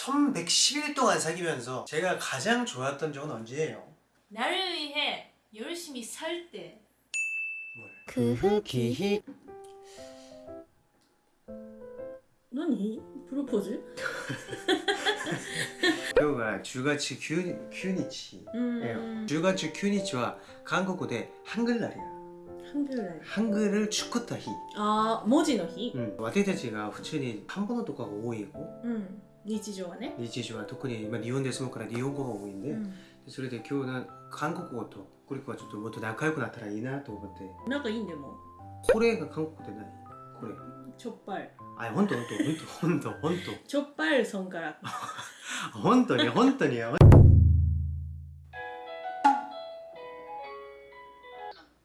1110일 동안 사귀면서 제가 가장 좋았던 적은 언제예요? 나를 위해 열심히 살 때. 그흐 기히. 너니? 프로포즈? 그가 주가치 큐니치 음... 예. 주가치 큐니치와 한국어 대 한글날이야. 한글 한글을 축구다히. 아, 모지노히. 음. 응. 와테타치가 후천이 한번어도가 5이고. 응. 음. 日常はね。日常は特に今日本で住むから日本語が多いんで、うん。それで今日な韓国語とこれはちょっともっと仲良くなったらいいなと思って仲いいんでも。これが韓国でないこれチョッパー。あ本当本当本当本当チョッパーソンから。本当に本当に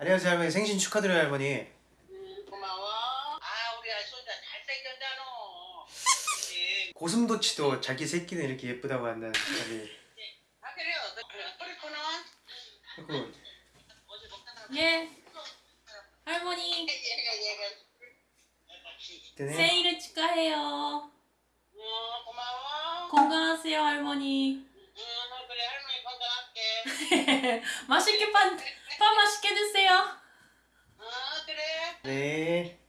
안녕하세요 할머니 생신 축하드려요 할머니 고슴도치도 자기 새끼는 이렇게 예쁘다고 한다는 사람이 아 그래요. 먹다가 예. 할머니 얘가 얘가. 때네 생일을 축하해요. 어 고마워. 건강하세요 할머니. 응 그래 할머니 건강할게. 맛있게 pan, pan 맛있게 드세요. 어 그래. 네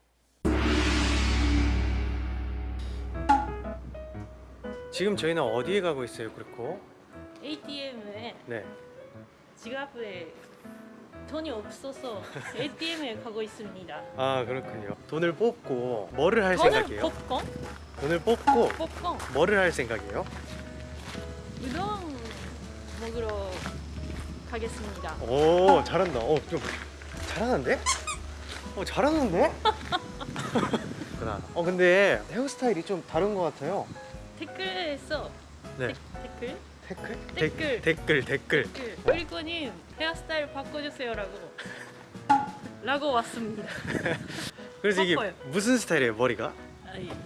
지금 저희는 어디에 가고 있어요 그렇고 ATM에 네 지갑에 돈이 없어서 ATM에 가고 있습니다. 아 그렇군요 돈을 뽑고 뭐를 할 저는 생각이에요? popcorn, 돈을 뽑고 popcorn, 뭐를 할 생각이에요? 우동 먹으러 가겠습니다. 오 잘한다 어좀 잘하는데? 어 잘하는데? 그나 어 근데 헤어스타일이 좀 다른 것 같아요 댓글에서 네 댓글 댓글? 댓글. 댓글 댓글 댓글 우리코님 헤어스타일 바꿔주세요라고 라고 왔습니다. 그래서 이게. 무슨 스타일이에요 머리가?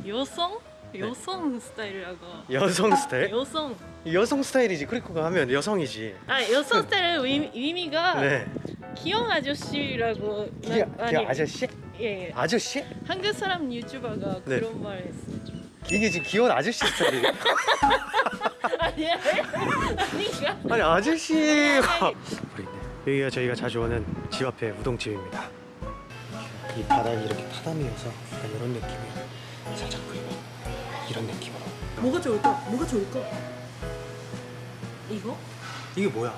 여성 여성 스타일이라고 여성 스타일? 여성 여성 스타일이지 크리코가 하면 여성이지 아 여성 스타일은 의미, 의미가 네 귀여운 아저씨라고 이게 아니, 아저씨? 예, 예. 아저씨? 한국 사람 유튜버가 네. 그런 말 했어. 이게 지금 귀여운 아저씨 스타일이에요 아니? 아니 아저씨가 아니, 우리 여기가 저희가 자주 오는 집 앞에 우동집입니다 이 바닥이 이렇게 타담이어서 약간 이런 느낌이에요 살짝 그리고 이런 느낌으로 뭐가 좋을까? 뭐가 좋을까? 이거 이게 뭐야?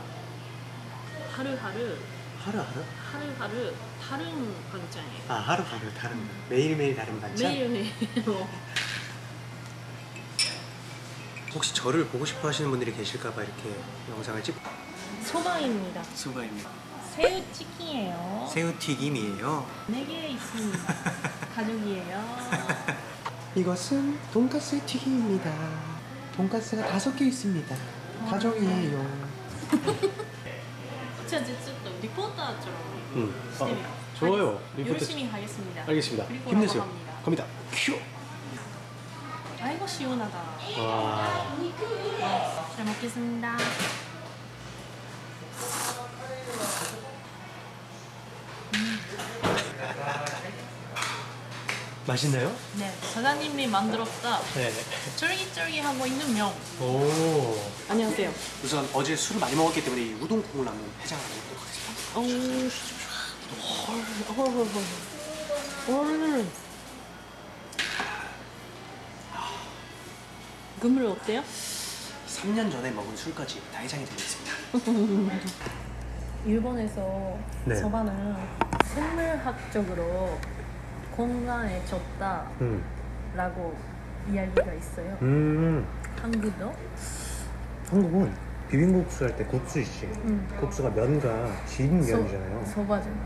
하루하루 하루하루? 하루하루 다른 반찬이에요. 아 하루하루 다른 거 매일매일 다른 반찬? 매일매일 뭐. 혹시 저를 보고 싶어 하시는 분들이 계실까봐 이렇게 영상을 찍고 소방입니다. 수고입니다 새우치킨이에요. 새우튀김이에요 4개 있습니다. 가족이에요. 이것은 돈가스 튀김입니다 돈가스가 다섯 개 있습니다 가정이에요 제가 이제 또 리포터처럼 응. 시스템이 어, 좋아요. 리포터 열심히 하겠습니다. 알겠습니다 힘내세요. 갑니다 큐 시원하다. 와. 잘 먹겠습니다. 맛있나요? 네, 사장님이 만들었다 네. 쫄깃쫄깃하고 있는 면. 오. 안녕하세요. 우선 어제 술을 많이 먹었기 때문에 이 우동 국물 한번 해장을 해보도록 하겠습니다. 어, 헐, 헐, 헐, 헐. 국물 어때요? 3년 전에 먹은 술까지 다 해장이 되고 있습니다. 일본에서 네. 소바는 생물학적으로 건강해졌다라고 음. 이야기가 있어요. 음. 한국도? 한국은 비빔국수 할 때 국수 있지. 응. 국수가 면과 진 면이잖아요. 소바잖아.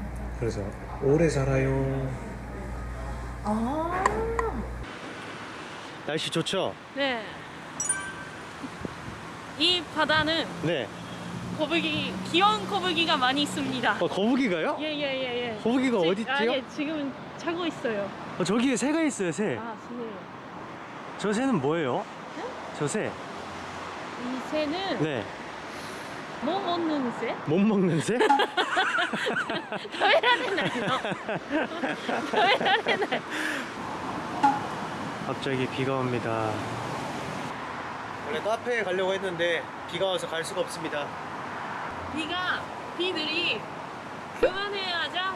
그래서 오래 살아요. 아. 날씨 좋죠? 네. 이 바다는 네. 거북이 귀여운 거북이가 많이 있습니다. 어, 거북이가요? 예예예 예, 예. 거북이가 어디 아, 있죠? 아, 예, 지금 차고 있어요. 어, 저기에 새가 있어요, 새. 아, 새요. 저 새는 뭐예요? 네? 저 새. 이 새는 네. 못 먹는 새? 못 먹는 새? 더해라는 날이요. 더해라는 날. 갑자기 비가 옵니다. 원래 카페에 가려고 했는데 비가 와서 갈 수가 없습니다. 비가 비들이 그만해야자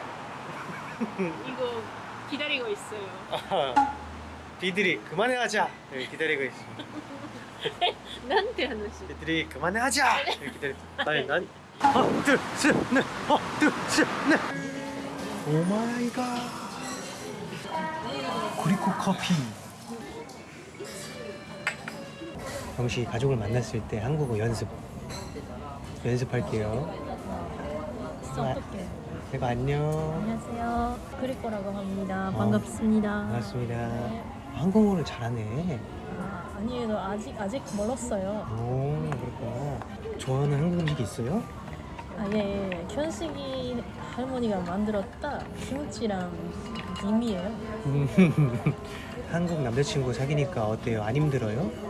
이거 기다리고 있어요. 아하, 비들이 그만해하자 여기 기다리고 있습니다. 난데 하나씩. 비들이 그만해하자 여기 기다리. 아니 난 하나 둘셋넷 하나 둘셋넷 오 마이 갓. 구리코 커피. 정시 가족을 만났을 때 한국어 연습 연습할게요. 어떡해. 제가 안녕. 안녕하세요. 그리코라고 합니다. 어. 반갑습니다. 반갑습니다. 네. 한국어를 잘하네. 아, 아니에요. 아직 아직 멀었어요. 오 그렇구나. 좋아하는 한국 음식이 있어요? 아, 예, 예. 예. 현식이 할머니가 만들었다 김치랑 김이에요. 한국 남자친구 사귀니까 어때요? 안 힘들어요?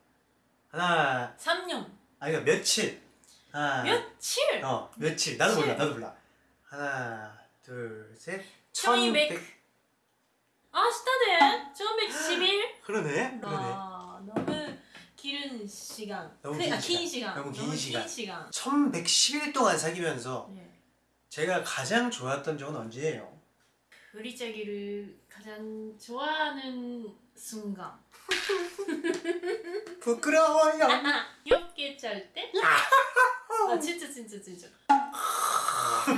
하나 3년 아니 그러니까 며칠. 하나. 며칠 어 며칠 나도 몰라 칠. 나도 몰라. 하나 둘셋 천이백. 아 시다네 1111 그러네 그러네. 아 너무 길은 시간 너무 그, 긴 아, 시간. 긴 시간 너무 긴 너무 시간. 긴 시간 1110일 동안 사귀면서 네. 제가 가장 좋았던 적은 언제예요? 브리짜기를 가장 좋아하는 순간 부끄러워요. 이렇게 짤 때? 아 진짜 진짜 진짜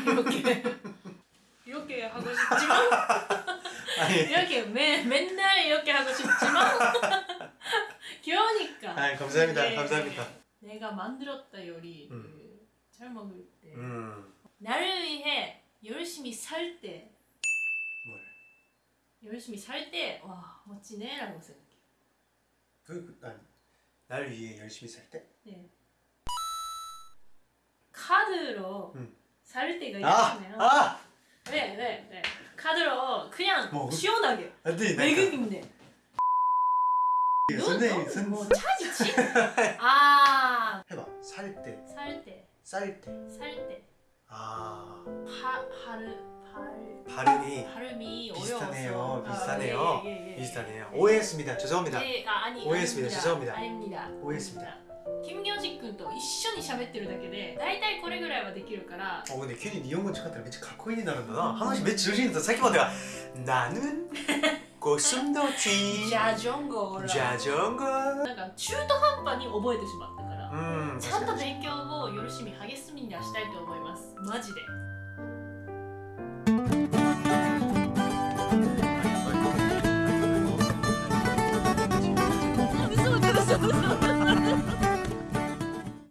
이렇게 이렇게 하고 싶지만 이렇게 매, 맨날 이렇게 하고 싶지만 귀여우니까 아니 감사합니다. 네. 감사합니다. 내가 만들었다 요리 음. 잘 먹을 때 음, 나를 위해 열심히 살때 뭘? 열심히 살 때 와 멋지네 라고 생각해 그, 그 아니, 날 위해 열심히 살 때? 네. 카드로 음. 살 때가 아, 있잖아요 아, 네, 네, 네. 카드로 그냥 뭐, 그- 시원하게 나 외국인데 선생님, 선 뭐 차지치? 아, 해봐. 살 때, 살 때, 쌀 때. 살 때. 아, 파, 발음, 발, 발음이 발음이 비슷하네요. 어려워서. 비슷하네요. 아, 예, 예, 예, 예. 비슷하네요. 네. 오해했습니다. 죄송합니다. 네, 아, 아니, 오해했습니다. 아닙니다. 죄송합니다. 아닙니다. 오해했습니다. 金魚実君と一緒に喋ってるだけで大体これぐらいはできるから 어 근데 괜히 니혼고 척하더라めっちゃかっこいいになるんだな話めっちゃ調子いいんださっきまでは나는 고슴도치 ジャジョンゴー 자전거 なんか中途半端に覚えてしまったから、 음 ちゃんと勉強をよろしみ励みに出したいと思います。マジで。